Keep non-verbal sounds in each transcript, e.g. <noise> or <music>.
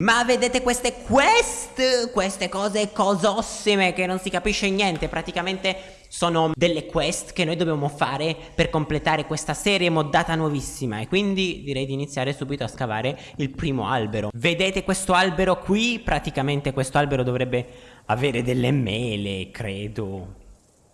Ma vedete queste quest, queste cose cosossime che non si capisce niente, praticamente sono delle quest che noi dobbiamo fare per completare questa serie moddata nuovissima e quindi direi di iniziare subito a scavare il primo albero. Vedete questo albero qui? Praticamente questo albero dovrebbe avere delle mele, credo.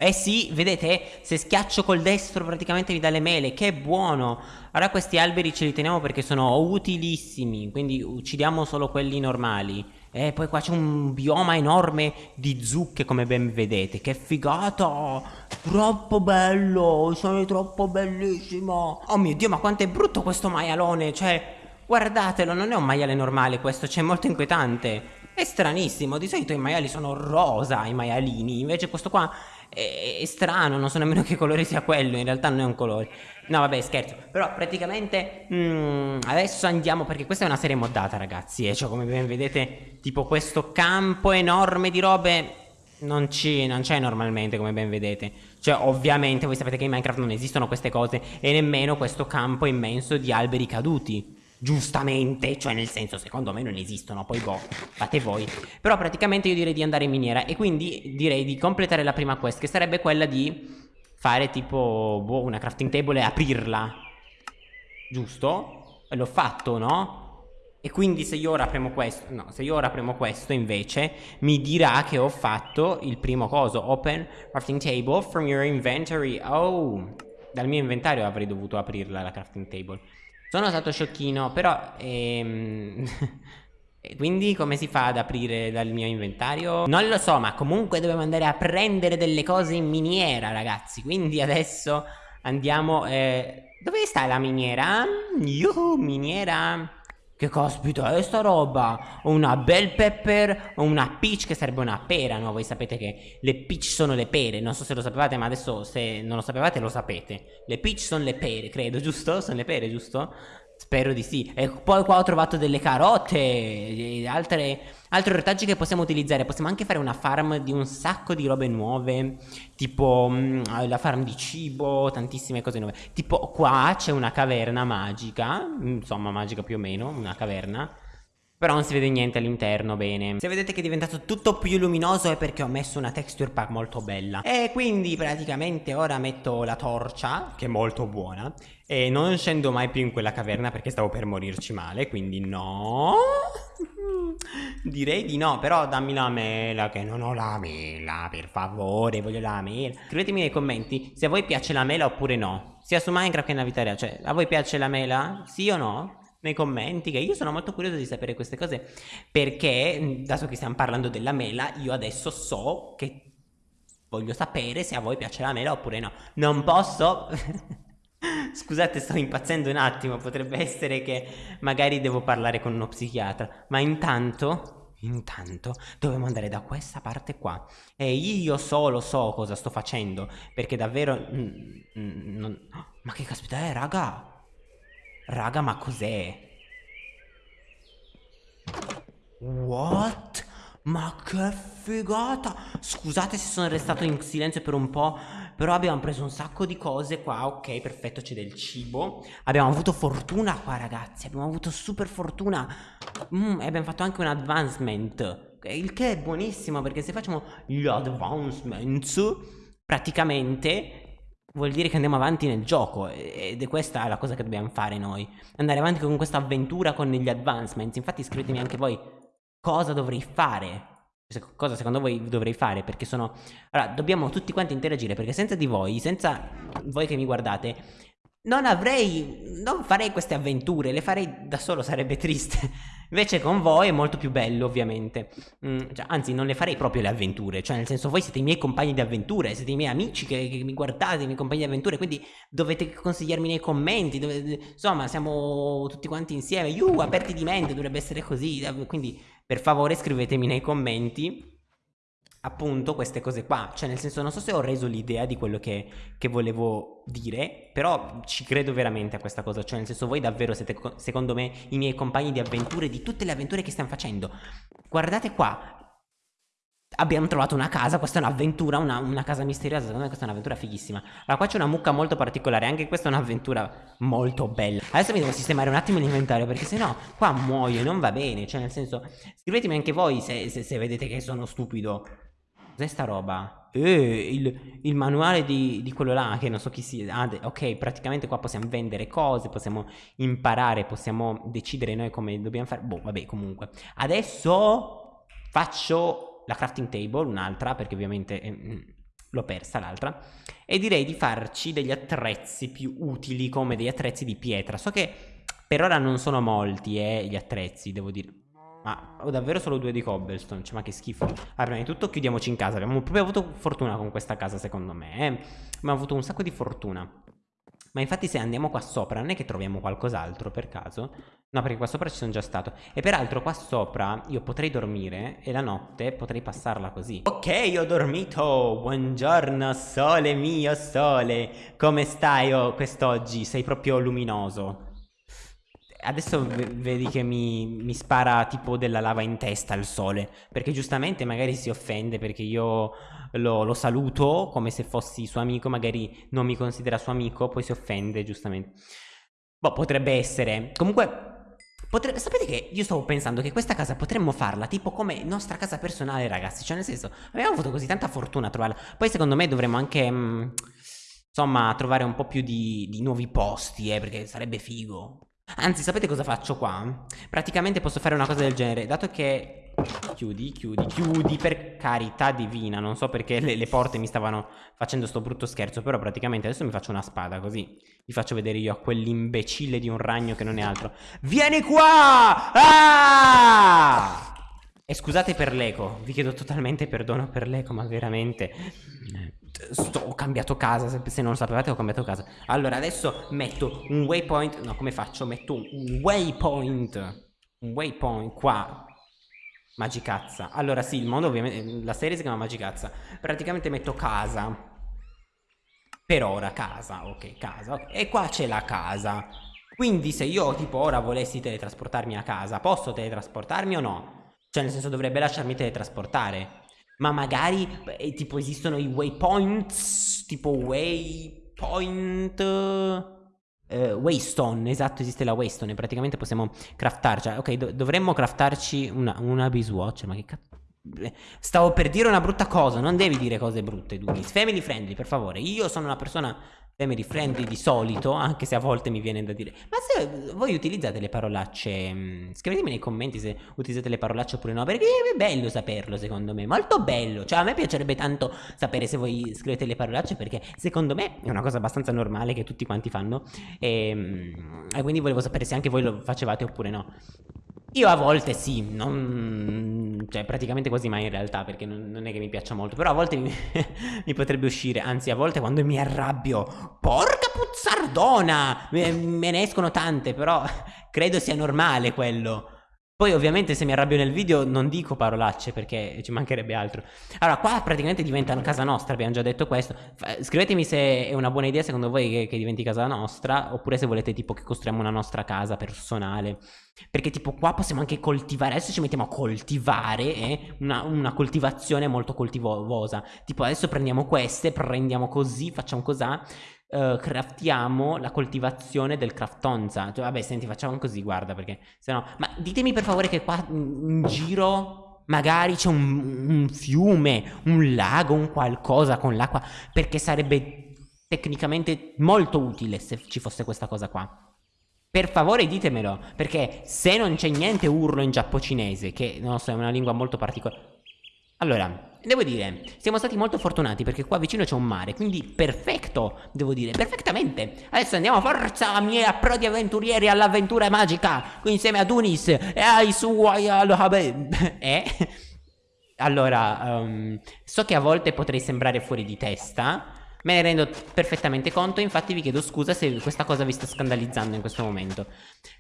Eh sì, vedete? Se schiaccio col destro praticamente mi dà le mele, che buono! Ora questi alberi ce li teniamo perché sono utilissimi, quindi uccidiamo solo quelli normali. E poi qua c'è un bioma enorme di zucche come ben vedete, che figata! Troppo bello, sono troppo bellissimo! Oh mio Dio, ma quanto è brutto questo maialone, cioè... Guardatelo, non è un maiale normale questo, c'è molto inquietante. È stranissimo, di solito i maiali sono rosa, i maialini, invece questo qua è, è, strano, non so nemmeno che colore sia quello, in realtà non è un colore. No vabbè scherzo, però praticamente mm, adesso andiamo perché questa è una serie moddata ragazzi, e cioè come ben vedete tipo questo campo enorme di robe non c'è normalmente come ben vedete. Cioè ovviamente voi sapete che in Minecraft non esistono queste cose E nemmeno questo campo immenso di alberi caduti Giustamente, cioè nel senso secondo me non esistono, poi boh, fate voi. Però praticamente io direi di andare in miniera e quindi direi di completare la prima quest che sarebbe quella di fare tipo boh, una crafting table e aprirla. Giusto? L'ho fatto, no? E quindi se io ora premo questo, no, se io ora premo questo invece mi dirà che ho fatto il primo coso, open crafting table from your inventory. Oh, dal mio inventario avrei dovuto aprirla la crafting table. Sono stato sciocchino, però... Ehm... <laughs> Quindi come si fa ad aprire dal mio inventario? Non lo so, ma comunque dobbiamo andare a prendere delle cose in miniera, ragazzi. Quindi adesso andiamo... Eh... Dove sta la miniera? Yuhu, miniera... Che caspita è sta roba? Ho una bell pepper, ho una peach che sarebbe una pera, no? Voi sapete che le peach sono le pere, non so se lo sapevate ma adesso se non lo sapevate lo sapete. Le peach sono le pere, credo, giusto? Sono le pere, giusto? Spero di sì. E poi qua ho trovato delle carote altre, altri ortaggi che possiamo utilizzare. Possiamo anche fare una farm di un sacco di robe nuove. Tipo mh, mm, la farm di cibo, tantissime cose nuove. Tipo qua c'è una caverna magica. Insomma, magica più o meno, una caverna. Però non si vede niente all'interno bene Se vedete che è diventato tutto più luminoso è perché ho messo una texture pack molto bella E quindi praticamente ora metto la torcia Che è molto buona E non scendo mai più in quella caverna perché stavo per morirci male Quindi no <laughs> Direi di no, però dammi la mela che non ho la mela, per favore, voglio la mela. Scrivetemi nei commenti se a voi piace la mela oppure no. Sia su Minecraft che nella vita reale, cioè a voi piace la mela? Sì o no? nei commenti che io sono molto curioso di sapere queste cose perché dato che stiamo parlando della mela io adesso so che voglio sapere se a voi piace la mela oppure no non posso <laughs> scusate sto impazzendo un attimo potrebbe essere che magari devo parlare con uno psichiatra ma intanto Intanto dobbiamo andare da questa parte qua e io solo so cosa sto facendo perché davvero... Mm, mm, non... Ma che caspita è raga? Raga, ma cos'è? What? Ma che figata! Scusate se sono restato in silenzio per un po', però abbiamo preso un sacco di cose qua, ok, perfetto, c'è del cibo. Abbiamo avuto fortuna qua, ragazzi, abbiamo avuto super fortuna. Mm, e abbiamo fatto anche un advancement, il che è buonissimo, perché se facciamo gli advancements, praticamente vuol dire che andiamo avanti nel gioco ed è questa la cosa che dobbiamo fare noi andare avanti con questa avventura con gli advancements infatti scrivetemi anche voi cosa dovrei fare? Cosa secondo voi dovrei fare? Perché sono allora dobbiamo tutti quanti interagire perché senza di voi senza voi che mi guardate non avrei non farei queste avventure le farei da solo sarebbe triste. <laughs> Invece con voi è molto più bello ovviamente. Mm, cioè, Anzi non le farei proprio le avventure. Cioè nel senso voi siete i miei compagni di avventure Siete i miei amici che, che mi guardate, i miei compagni di avventure Quindi dovete consigliarmi nei commenti dovete, Insomma siamo tutti quanti insieme. Iuh aperti di mente dovrebbe essere così. Quindi per favore scrivetemi nei commenti appunto queste cose qua cioè nel senso non so se ho reso l'idea di quello che, che, volevo dire però ci credo veramente a questa cosa cioè nel senso voi davvero siete secondo me i miei compagni di avventure di tutte le avventure che stiamo facendo guardate qua abbiamo trovato una casa, questa è un'avventura, una, una, casa misteriosa, secondo me questa è un'avventura fighissima. Allora qua c'è una mucca molto particolare, anche questa è un'avventura molto bella. Adesso mi devo sistemare un attimo l'inventario perché sennò qua muoio, non va bene, cioè nel senso, scrivetemi anche voi se, se, se vedete che sono stupido. Cos'è sta roba? Eh, il, il manuale di, di, quello là, che non so chi sia. Ah, ok, praticamente qua possiamo vendere cose, possiamo imparare, possiamo decidere noi come dobbiamo fare. Boh, vabbè, comunque. Adesso faccio la crafting table, un'altra, perché ovviamente eh, l'ho persa l'altra. E direi di farci degli attrezzi più utili, come degli attrezzi di pietra. So che per ora non sono molti, eh, gli attrezzi, devo dire. Ma ho davvero solo due di cobblestone, cioè ma che schifo. Allora prima di tutto chiudiamoci in casa. Abbiamo proprio avuto fortuna con questa casa secondo me eh? Abbiamo avuto un sacco di fortuna. Ma infatti se andiamo qua sopra non è che troviamo qualcos'altro per caso? No perché qua sopra ci sono già stato. E peraltro qua sopra io potrei dormire E la notte potrei passarla così. Ok ho dormito. Buongiorno sole mio sole. Come stai oh, quest'oggi? Sei proprio luminoso Adesso vedi che mi, mi, spara tipo della lava in testa il sole Perché giustamente magari si offende perché io lo, lo, saluto come se fossi suo amico Magari non mi considera suo amico, poi si offende giustamente. Boh, potrebbe essere. Comunque, potrebbe, sapete che io stavo pensando che questa casa potremmo farla tipo come nostra casa personale ragazzi. Cioè nel senso, abbiamo avuto così tanta fortuna a trovarla. Poi secondo me dovremmo anche... Mh, mm, insomma, trovare un po' più di, di nuovi posti, eh, perché sarebbe figo Anzi, sapete cosa faccio qua? Praticamente posso fare una cosa del genere, dato che... Chiudi, chiudi, chiudi, per carità divina Non so perché le, le, porte mi stavano facendo sto brutto scherzo Però praticamente adesso mi faccio una spada così Vi faccio vedere io a quell'imbecille di un ragno che non è altro Vieni qua! Ah! E scusate per l'eco Vi chiedo totalmente perdono per l'eco Ma veramente sto, ho cambiato casa, se, se, non lo sapevate ho cambiato casa. Allora adesso metto un waypoint No come faccio? Metto un waypoint Un waypoint qua. Magicazza. Allora sì il mondo ovviamente La serie si chiama Magicazza. Praticamente metto casa. Per ora casa Ok casa okay. E qua c'è la casa. Quindi se io tipo ora volessi teletrasportarmi a casa Posso teletrasportarmi o no? Cioè nel senso dovrebbe lasciarmi teletrasportare ma magari eh, tipo esistono i waypoints, tipo waypoint... Eh, waystone, esatto, esiste la waystone praticamente possiamo craftarci. Ok, do dovremmo craftarci una, una biswatch, ma che cazzo... Stavo per dire una brutta cosa, non devi dire cose brutte, Dunis. Family friendly, per favore. Io sono una persona family friendly di solito, anche se a volte mi viene da dire. Ma se voi utilizzate le parolacce, mm, scrivetemi nei commenti se utilizzate le parolacce oppure no, perché è bello saperlo secondo me, molto bello. Cioè a me piacerebbe tanto sapere se voi scrivete le parolacce perché secondo me è una cosa abbastanza normale che tutti quanti fanno e, mm, e quindi volevo sapere se anche voi lo facevate oppure no. Io a volte sì, non... cioè praticamente quasi mai in realtà perché non, non è che mi piaccia molto, però a volte mi, <laughs> mi, potrebbe uscire, anzi a volte quando mi arrabbio, porca puzzardona, me, me ne escono tante, però <laughs> credo sia normale quello. Poi ovviamente se mi arrabbio nel video non dico parolacce perché ci mancherebbe altro. Allora qua praticamente diventa casa nostra, abbiamo già detto questo. Scrivetemi se è una buona idea secondo voi che, che diventi casa nostra Oppure se volete tipo che costruiamo una nostra casa personale. Perché tipo qua possiamo anche coltivare, adesso ci mettiamo a coltivare eh? una, una coltivazione molto coltivosa Tipo adesso prendiamo queste, prendiamo così, facciamo così uh, craftiamo la coltivazione del craftonza. Cioè, vabbè, senti, facciamo così, guarda, perché se no... Ma ditemi per favore che qua in giro magari c'è un, un fiume, un lago, un qualcosa con l'acqua, perché sarebbe tecnicamente molto utile se ci fosse questa cosa qua. Per favore ditemelo, perché se non c'è niente urlo in giapponese, che non so, è una lingua molto particolare. Allora, devo dire, siamo stati molto fortunati perché qua vicino c'è un mare, quindi perfetto, devo dire, perfettamente. Adesso andiamo, forza, miei approdi avventurieri all'avventura magica, qui insieme a Dunis e ai suoi... <laughs> Eh? Allora, um, so che a volte potrei sembrare fuori di testa, Me ne rendo perfettamente conto, infatti vi chiedo scusa se questa cosa vi sta scandalizzando in questo momento.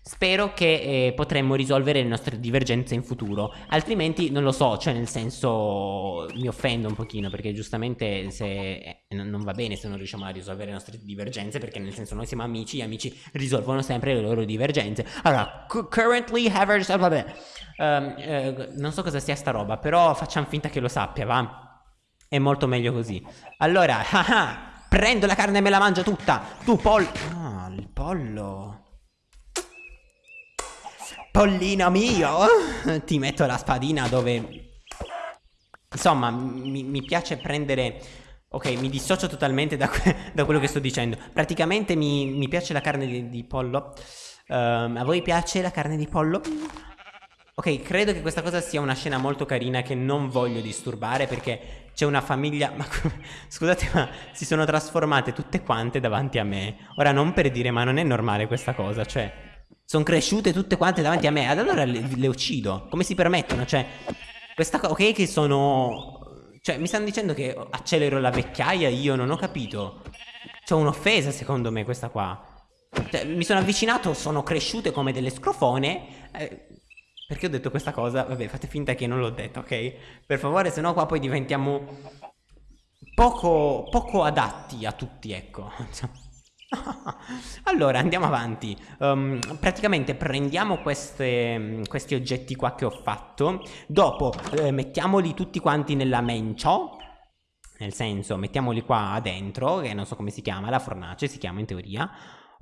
Spero che eh, potremmo risolvere le nostre divergenze in futuro, altrimenti non lo so, cioè nel senso mi offendo un pochino perché giustamente se eh, non va bene se non riusciamo a risolvere le nostre divergenze perché nel senso noi siamo amici, gli amici risolvono sempre le loro divergenze. Allora, currently have vabbè, um, eh, non so cosa sia sta roba, però facciamo finta che lo sappia, va? È molto meglio così. Allora, <laughs> ah, prendo la carne e me la mangio tutta. Tu, pollo. Ah, il pollo. Pollino mio. <laughs> Ti metto la spadina dove... Insomma, mi, mi piace prendere... Ok, mi dissocio totalmente da, <laughs> da, quello che sto dicendo. Praticamente mi, mi piace la carne di, di pollo. Um, a voi piace la carne di pollo? Ok, credo che questa cosa sia una scena molto carina che non voglio disturbare perché c'è una famiglia... Ma <laughs> scusate, ma si sono trasformate tutte quante davanti a me. Ora non per dire, ma non è normale questa cosa, cioè... Sono cresciute tutte quante davanti a me, ad allora le, le uccido. Come si permettono? Cioè, questa cosa... Ok che sono... Cioè, mi stanno dicendo che accelero la vecchiaia, io non ho capito. C'è un'offesa secondo me questa qua. Cioè, mi sono avvicinato, sono cresciute come delle scrofone... Eh, perché ho detto questa cosa? Vabbè, fate finta che non l'ho detto, ok? Per favore, se no qua poi diventiamo poco, poco adatti a tutti, ecco. <laughs> allora, andiamo avanti. Um, praticamente prendiamo queste, questi oggetti qua che ho fatto. Dopo eh, mettiamoli tutti quanti nella mencio. Nel senso, mettiamoli qua dentro, che non so come si chiama, la fornace si chiama in teoria.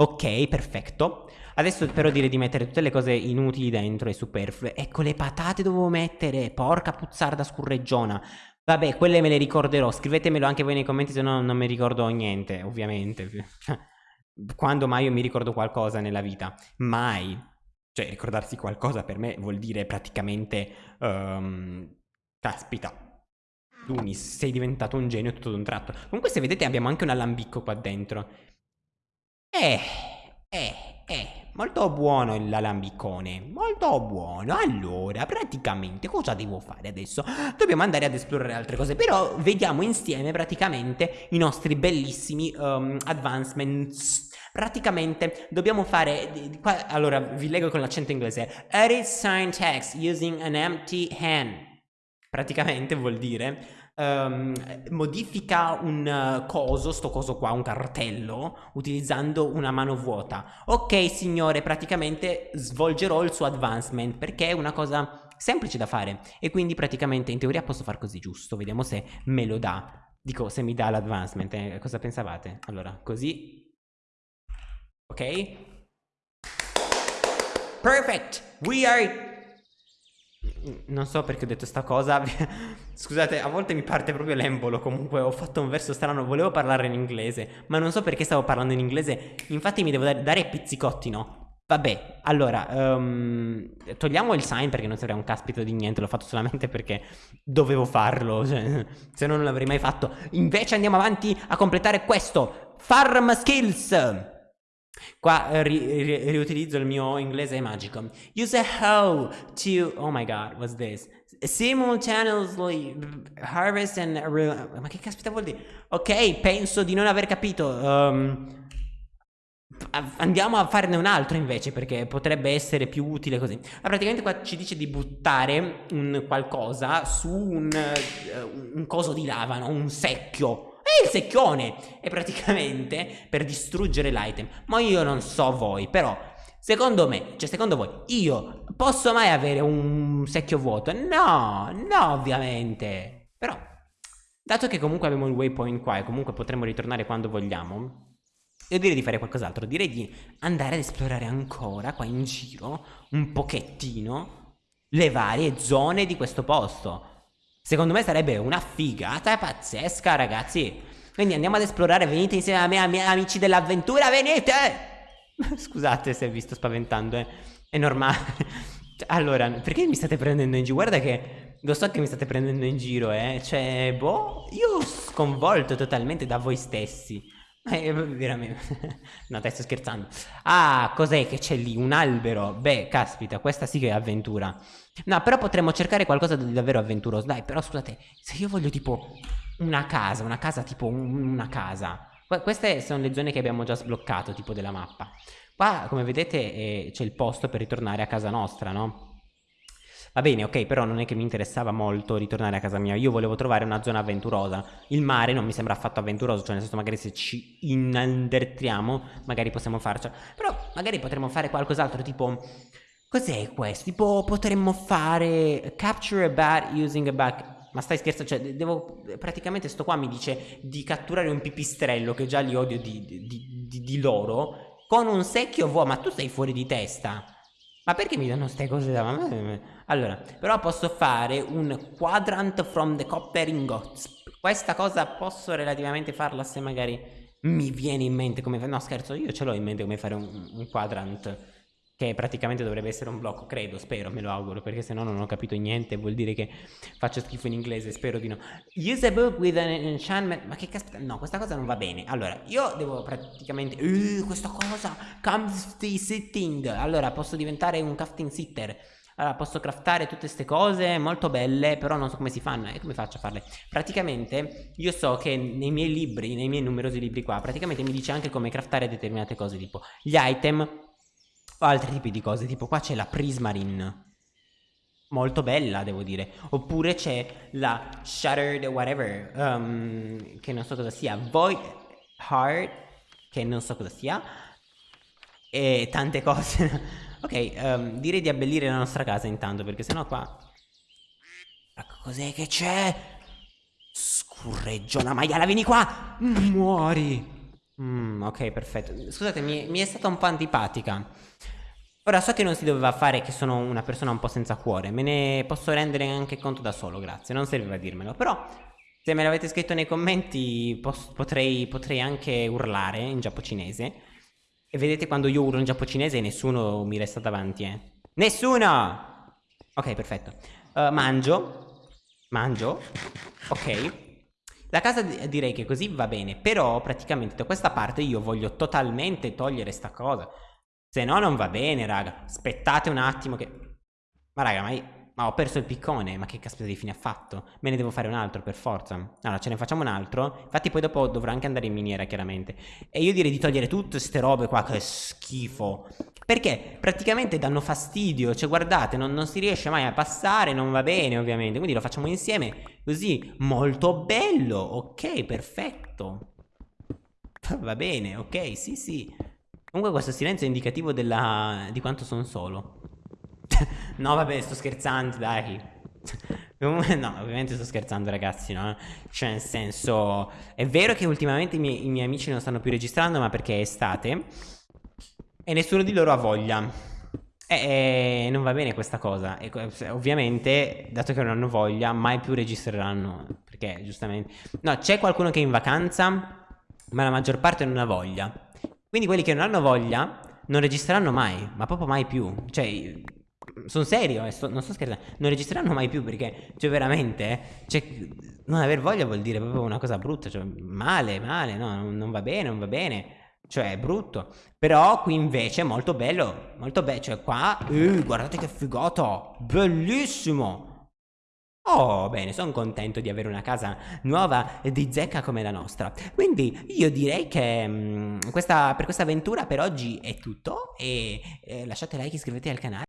Ok, perfetto. Adesso però direi di mettere tutte le cose inutili dentro e superflue. Ecco, le patate dovevo mettere. Porca puzzarda scurreggiona. Vabbè, quelle me le ricorderò. Scrivetemelo anche voi nei commenti, se no non mi ricordo niente, ovviamente. <laughs> Quando mai io mi ricordo qualcosa nella vita? Mai. Cioè, ricordarsi qualcosa per me vuol dire praticamente... Um, caspita. Lunis, sei diventato un genio tutto d'un tratto. Comunque se vedete abbiamo anche un alambicco qua dentro. Eh, eh, eh, molto buono l'alambicone, molto buono. Allora, praticamente cosa devo fare adesso? Dobbiamo andare ad esplorare altre cose, però vediamo insieme praticamente i nostri bellissimi um, advancements. Praticamente dobbiamo fare, qua, allora vi leggo con l'accento inglese, edit sign text using an empty hand. Praticamente vuol dire um, modifica un uh, coso, sto coso qua, un cartello, utilizzando una mano vuota. Ok signore, praticamente svolgerò il suo advancement perché è una cosa semplice da fare e quindi praticamente in teoria posso far così giusto, vediamo se me lo dà. Dico, se mi dà l'advancement, eh, cosa pensavate? Allora, così. Ok? Perfect! We are non so perché ho detto sta cosa. <laughs> Scusate, a volte mi parte proprio l'embolo. Comunque, ho fatto un verso strano. Volevo parlare in inglese, ma non so perché stavo parlando in inglese. Infatti, mi devo dare, pizzicotti, no? Vabbè, allora, um, togliamo il sign perché non serve un caspito di niente. L'ho fatto solamente perché dovevo farlo. Cioè, <laughs> se no, non l'avrei mai fatto. Invece, andiamo avanti a completare questo: Farm Skills. Qua eh, ri ri riutilizzo il mio inglese magico. Use a hoe to... Oh my god, what's this? Simultaneously harvest and... Ma che caspita vuol dire? Ok, penso di non aver capito. Um, andiamo a farne un altro invece perché potrebbe essere più utile così. Ma praticamente qua ci dice di buttare un qualcosa su un, uh, un coso di lava, no? Un secchio il secchione! E praticamente per distruggere l'item. Ma io non so voi, però... Secondo me, cioè secondo voi, io posso mai avere un secchio vuoto? No, no ovviamente. Però, dato che comunque abbiamo il waypoint qua e comunque potremo ritornare quando vogliamo, io direi di fare qualcos'altro. Direi di andare ad esplorare ancora qua in giro, un pochettino, le varie zone di questo posto. Secondo me sarebbe una figata pazzesca, ragazzi. Quindi andiamo ad esplorare, venite insieme a me, a miei amici dell'avventura, venite! <laughs> Scusate se vi sto spaventando, eh. È normale. <laughs> allora, perché mi state prendendo in giro? Guarda che lo so che mi state prendendo in giro, eh. Cioè, boh, io sconvolto totalmente da voi stessi. Eh, veramente. <laughs> no, dai, sto scherzando. Ah, cos'è che c'è lì? Un albero. Beh, caspita, questa sì che è avventura. No, però potremmo cercare qualcosa di davvero avventuroso. Dai, però scusate, se io voglio tipo una casa, una casa tipo un, una casa. Queste sono le zone che abbiamo già sbloccato, tipo della mappa. Qua, come vedete, eh, c'è il posto per ritornare a casa nostra, no? Va bene, ok, però non è che mi interessava molto ritornare a casa mia. Io volevo trovare una zona avventurosa. Il mare non mi sembra affatto avventuroso, cioè nel senso magari se ci inandertriamo, magari possiamo farcela. Però magari potremmo fare qualcos'altro, tipo... Cos'è questo? Tipo potremmo fare capture a bat using a back ma stai scherzando? Cioè, devo. Praticamente sto qua mi dice di catturare un pipistrello che già li odio di, di, di, di loro. Con un secchio vuoto. Ma tu sei fuori di testa. Ma perché mi danno queste cose da Allora, però posso fare un quadrant from the copper ingots. Questa cosa posso relativamente farla se magari mi viene in mente come... No, scherzo, io ce l'ho in mente come fare un, un quadrant che praticamente dovrebbe essere un blocco, credo, spero, me lo auguro, perché se no non ho capito niente, vuol dire che faccio schifo in inglese, spero di no. Use a book with an enchantment, ma che caspita, no, questa cosa non va bene. Allora, io devo praticamente, uh, questa cosa, crafting sitting, allora posso diventare un crafting sitter. Allora, posso craftare tutte queste cose molto belle, però non so come si fanno e come faccio a farle. Praticamente, io so che nei miei libri, nei miei numerosi libri qua, praticamente mi dice anche come craftare determinate cose, tipo gli item altri tipi di cose, tipo qua c'è la Prismarine. Molto bella, devo dire. Oppure c'è la Shattered whatever, um, che non so cosa sia. Void Heart, che non so cosa sia. E tante cose. <laughs> ok, um, direi di abbellire la nostra casa intanto, perché sennò qua... Cos'è che c'è? Scurreggiona maiala, vieni qua! Muori! Mm, ok, perfetto. Scusate, mi, mi, è stata un po' antipatica. Ora so che non si doveva fare che sono una persona un po' senza cuore, me ne posso rendere anche conto da solo, grazie, non serviva dirmelo. Però, se me l'avete scritto nei commenti, potrei, potrei, anche urlare in giapponese. E vedete quando io urlo in giapponese nessuno mi resta davanti, eh. Nessuno! Ok, perfetto. Uh, mangio. Mangio. Ok. La casa direi che così va bene, però praticamente da questa parte io voglio totalmente togliere sta cosa. Se no non va bene, raga. Aspettate un attimo che... Ma raga, ma... Ma ho perso il piccone, ma che caspita di fine ha fatto? Me ne devo fare un altro per forza. Allora, ce ne facciamo un altro. Infatti poi dopo dovrò anche andare in miniera, chiaramente. E io direi di togliere tutte queste robe qua, che schifo. Perché praticamente danno fastidio. Cioè, guardate, non, non si riesce mai a passare, non va bene, ovviamente. Quindi lo facciamo insieme, così. Molto bello. Ok, perfetto. <laughs> Va bene, ok, sì, sì. Comunque questo silenzio è indicativo della... di quanto sono solo. No, vabbè, sto scherzando, dai. no, ovviamente sto scherzando ragazzi, no? Cioè nel senso, è vero che ultimamente i miei, i miei, amici non stanno più registrando ma perché è estate e nessuno di loro ha voglia. E, e non va bene questa cosa. E, ovviamente, dato che non hanno voglia, mai più registreranno. Perché giustamente... No, c'è qualcuno che è in vacanza, ma la maggior parte non ha voglia. Quindi quelli che non hanno voglia non registreranno mai, ma proprio mai più. Cioè, sono serio, eh, sto, non sto scherzando, non registreranno mai più perché, cioè veramente, cioè, non aver voglia vuol dire proprio una cosa brutta, cioè male, male, no, non, non va bene, non va bene. Cioè, è brutto. Però qui invece è molto bello. Molto bello. Cioè, qua. Uh, guardate che figata. Bellissimo. Oh, bene, sono contento di avere una casa nuova di zecca come la nostra. Quindi io direi che mh, mm, questa, per questa avventura per oggi è tutto. E eh, lasciate like, iscrivetevi al canale.